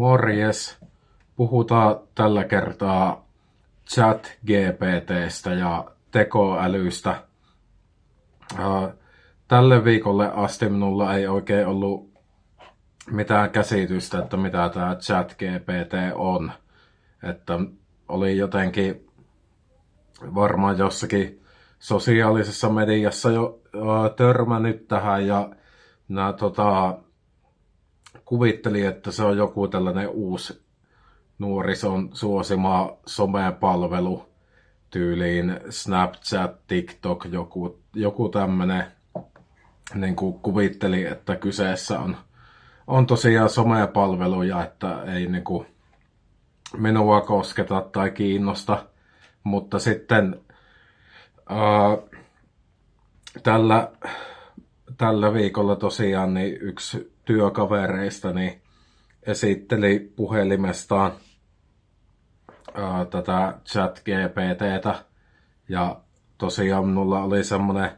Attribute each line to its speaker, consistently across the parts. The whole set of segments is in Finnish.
Speaker 1: Morjes. Puhutaan tällä kertaa chat GPTstä ja tekoälystä. Tälle viikolle asti minulla ei oikein ollut mitään käsitystä, että mitä tämä chat GPT on. Että oli jotenkin varmaan jossakin sosiaalisessa mediassa jo törmännyt tähän ja nämä tota, kuvitteli, että se on joku tällainen uusi nuorison suosima somepalvelu tyyliin Snapchat, TikTok, joku, joku tämmöinen niin kuin kuvitteli, että kyseessä on, on tosiaan somepalveluja, että ei niin kuin minua kosketa tai kiinnosta, mutta sitten ää, tällä, tällä viikolla tosiaan niin yksi työkavereistani esitteli puhelimestaan ää, tätä chat GPTtä ja tosiaan minulla oli semmoinen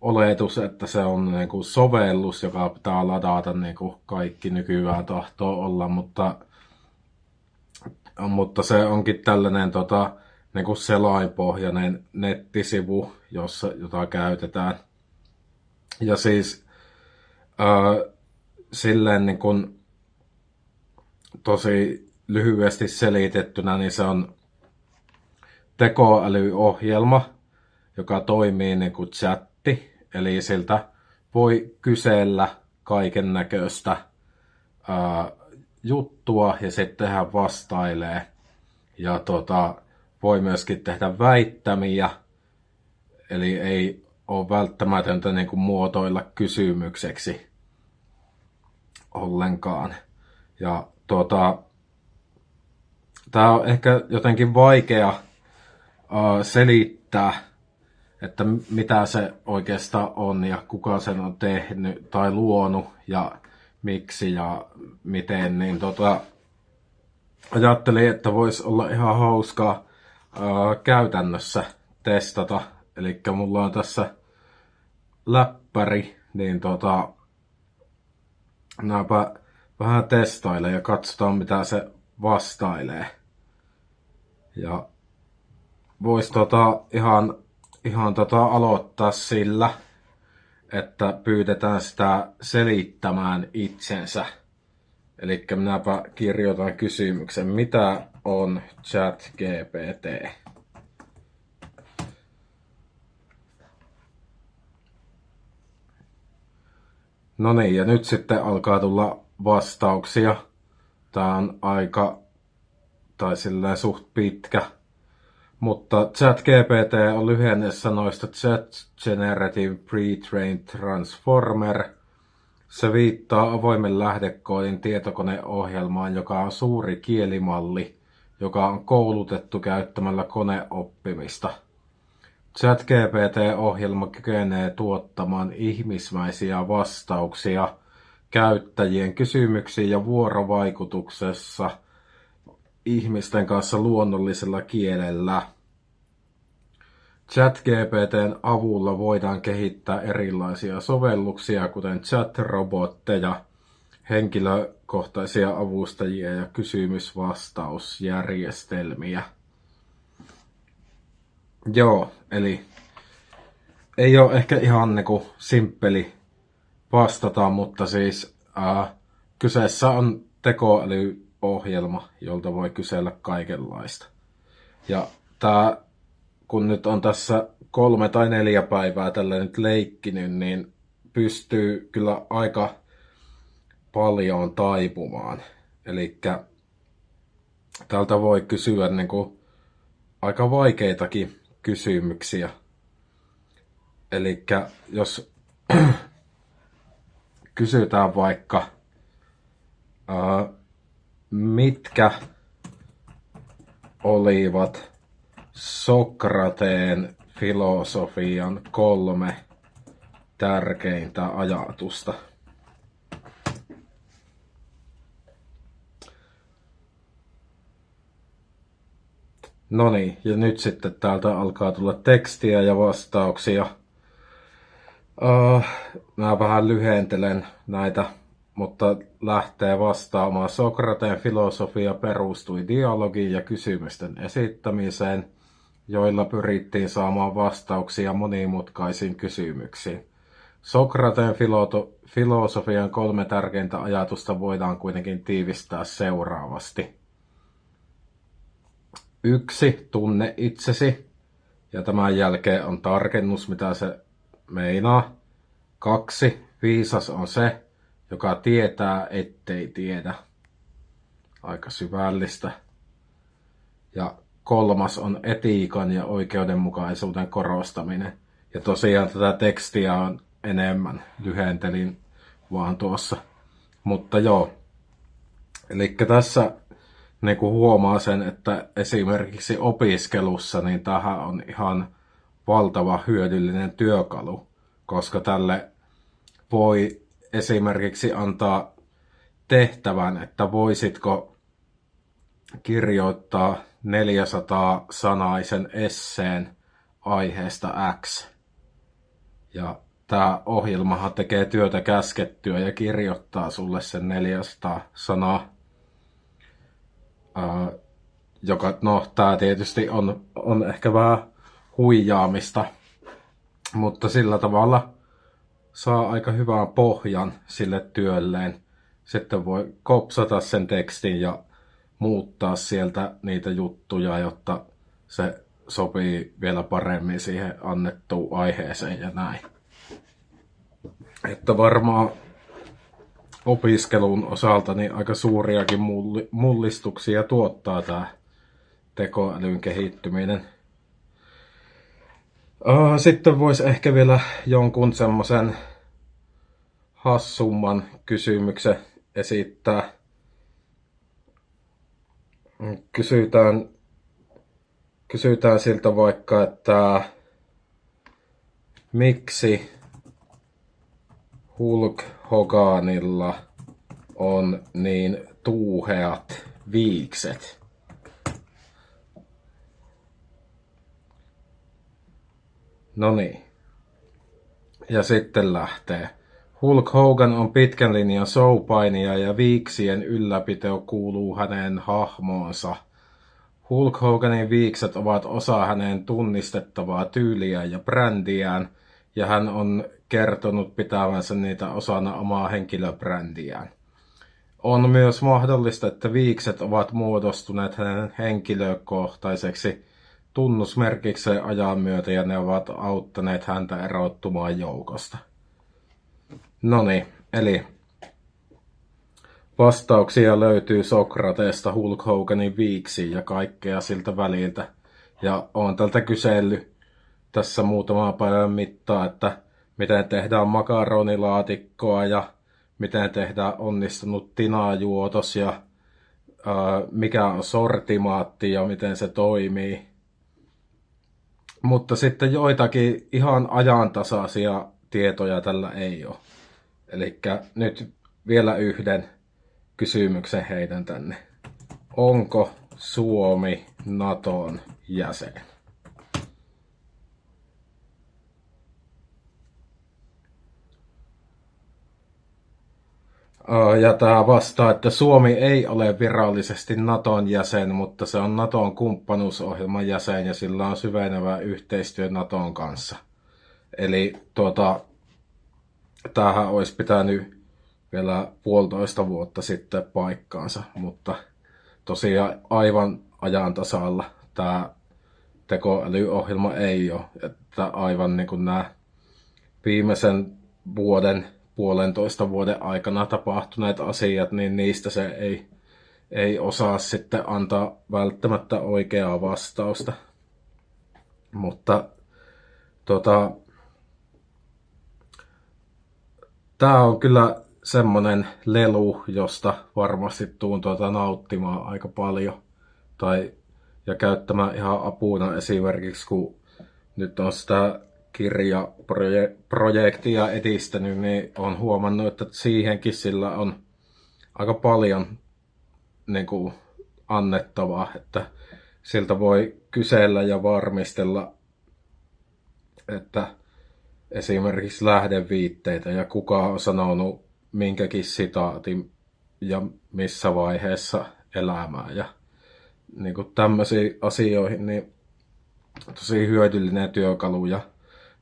Speaker 1: oletus, että se on niin kuin sovellus, joka pitää ladata niin kuin kaikki nykyään tahtoo olla, mutta, mutta se onkin tällainen tota, niin kuin selainpohjainen nettisivu, jossa, jota käytetään. Ja siis ää, silleen niin kuin tosi lyhyesti selitettynä, niin se on tekoälyohjelma, joka toimii niin kuin chatti, eli siltä voi kysellä kaiken näköistä juttua ja sitten hän vastailee. Ja tota, voi myöskin tehdä väittämiä, eli ei ole välttämätöntä niin kuin muotoilla kysymykseksi ollenkaan. Ja tuota, tämä on ehkä jotenkin vaikea uh, selittää, että mitä se oikeastaan on ja kuka sen on tehnyt tai luonut ja miksi ja miten, niin tota, ajattelin, että voisi olla ihan hauskaa uh, käytännössä testata. Eli mulla on tässä läppäri, niin tota, Näpä vähän testailen ja katsotaan mitä se vastailee. Ja voisi tota ihan, ihan tota aloittaa sillä, että pyydetään sitä selittämään itsensä. Eli minäpä kirjoitan kysymyksen, mitä on chat GPT? No niin, ja nyt sitten alkaa tulla vastauksia. Tää on aika, tai silleen suht pitkä. Mutta ChatGPT on lyhenne sanoista Chat Generative Pre-trained Transformer. Se viittaa avoimen lähdekoodin tietokoneohjelmaan, joka on suuri kielimalli, joka on koulutettu käyttämällä koneoppimista – ChatGPT-ohjelma kykenee tuottamaan ihmismäisiä vastauksia käyttäjien kysymyksiin ja vuorovaikutuksessa ihmisten kanssa luonnollisella kielellä. ChatGPTn avulla voidaan kehittää erilaisia sovelluksia, kuten chat-robotteja, henkilökohtaisia avustajia ja kysymysvastausjärjestelmiä. Joo, eli ei ole ehkä ihan niinku simppeli vastata, mutta siis äh, kyseessä on tekoälyohjelma, jolta voi kysellä kaikenlaista. Ja tämä, kun nyt on tässä kolme tai neljä päivää tällä nyt leikkinyt, niin pystyy kyllä aika paljon taipumaan. Eli täältä voi kysyä niin kuin aika vaikeitakin kysymyksiä. Eli jos kysytään vaikka, ää, mitkä olivat Sokrateen filosofian kolme tärkeintä ajatusta – No niin, ja nyt sitten täältä alkaa tulla tekstiä ja vastauksia. Uh, mä vähän lyhentelen näitä mutta lähtee vastaamaan. Sokrateen filosofia perustui dialogiin ja kysymysten esittämiseen, joilla pyrittiin saamaan vastauksia monimutkaisiin kysymyksiin. Sokrateen filosofian kolme tärkeintä ajatusta voidaan kuitenkin tiivistää seuraavasti. Yksi, tunne itsesi. Ja tämän jälkeen on tarkennus, mitä se meinaa. Kaksi, viisas on se, joka tietää, ettei tiedä. Aika syvällistä. Ja kolmas on etiikan ja oikeudenmukaisuuden korostaminen. Ja tosiaan tätä tekstiä on enemmän, lyhentelin vaan tuossa. Mutta joo, eli tässä niin kuin huomaa sen, että esimerkiksi opiskelussa niin tähän on ihan valtava hyödyllinen työkalu, koska tälle voi esimerkiksi antaa tehtävän, että voisitko kirjoittaa 400 sanaisen esseen aiheesta X. Ja tämä ohjelmahan tekee työtä käskettyä ja kirjoittaa sulle sen 400 sanaa. Ää, joka, no, tämä tietysti on, on ehkä vähän huijaamista, mutta sillä tavalla saa aika hyvän pohjan sille työlleen. Sitten voi kopsata sen tekstin ja muuttaa sieltä niitä juttuja, jotta se sopii vielä paremmin siihen annettuun aiheeseen ja näin. Että varmaan opiskelun osalta niin aika suuriakin mullistuksia tuottaa tämä tekoälyn kehittyminen. Sitten voisi ehkä vielä jonkun semmoisen hassumman kysymyksen esittää. Kysytään, kysytään siltä vaikka, että miksi Hulk Hoganilla on niin tuuheat viikset? No niin. Ja sitten lähtee. Hulk Hogan on pitkän linjan showpainija ja viiksien ylläpito kuuluu hänen hahmoonsa. Hulk Hoganin viikset ovat osa hänen tunnistettavaa tyyliä ja brändiään, ja hän on kertonut pitävänsä niitä osana omaa henkilöbrändiään. On myös mahdollista, että viikset ovat muodostuneet hänen henkilökohtaiseksi tunnusmerkikseen ajan myötä ja ne ovat auttaneet häntä erottumaan joukosta. No niin, eli vastauksia löytyy Sokrateesta, Hulk Hoganin viiksi ja kaikkea siltä väliltä. Ja on tältä kysellyt tässä muutama päivän mittaa, että miten tehdään makaronilaatikkoa ja miten tehdään onnistunut tinajuotos ja ää, mikä on sortimaatti ja miten se toimii. Mutta sitten joitakin ihan ajantasaisia tietoja tällä ei ole. Eli nyt vielä yhden kysymyksen heidän tänne. Onko Suomi Naton jäsen? Ja tämä vastaa, että Suomi ei ole virallisesti Naton jäsen, mutta se on Naton kumppanuusohjelman jäsen ja sillä on syvenevä yhteistyö Naton kanssa. Eli tuota, tämähän olisi pitänyt vielä puolitoista vuotta sitten paikkaansa, mutta tosiaan aivan ajan tasalla tämä tekoälyohjelma ei ole. Että aivan niin kuin nämä viimeisen vuoden, puolentoista vuoden aikana tapahtuneet asiat, niin niistä se ei, ei osaa sitten antaa välttämättä oikeaa vastausta. Mutta tota, Tämä on kyllä semmonen lelu, josta varmasti tuun tuota nauttimaan aika paljon. Tai, ja käyttämään ihan apuna esimerkiksi, kun nyt on sitä kirjaprojektia edistänyt, niin on huomannut, että siihenkin sillä on aika paljon niin kuin, annettavaa, että siltä voi kysellä ja varmistella, että esimerkiksi lähdeviitteitä ja kuka on sanonut minkäkin sitaatin ja missä vaiheessa elämää. Ja niin kuin tämmöisiin asioihin niin tosi hyödyllinen työkalu. Ja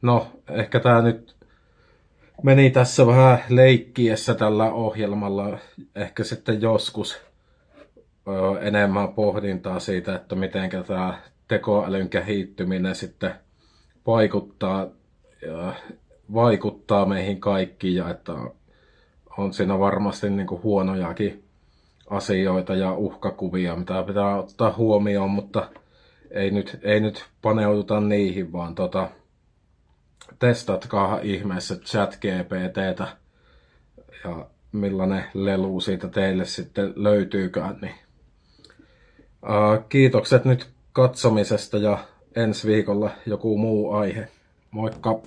Speaker 1: no, ehkä tämä nyt meni tässä vähän leikkiessä tällä ohjelmalla. Ehkä sitten joskus ö, enemmän pohdintaa siitä, että miten tämä tekoälyn kehittyminen sitten vaikuttaa, ja vaikuttaa meihin kaikkiin ja että on siinä varmasti niin kuin huonojakin asioita ja uhkakuvia, mitä pitää ottaa huomioon, mutta ei nyt, ei nyt paneuduta niihin, vaan tota, testatkaa ihmeessä chat GPTtä ja millainen lelu siitä teille sitten löytyykään. Niin. Uh, kiitokset nyt katsomisesta ja ensi viikolla joku muu aihe. Moikka!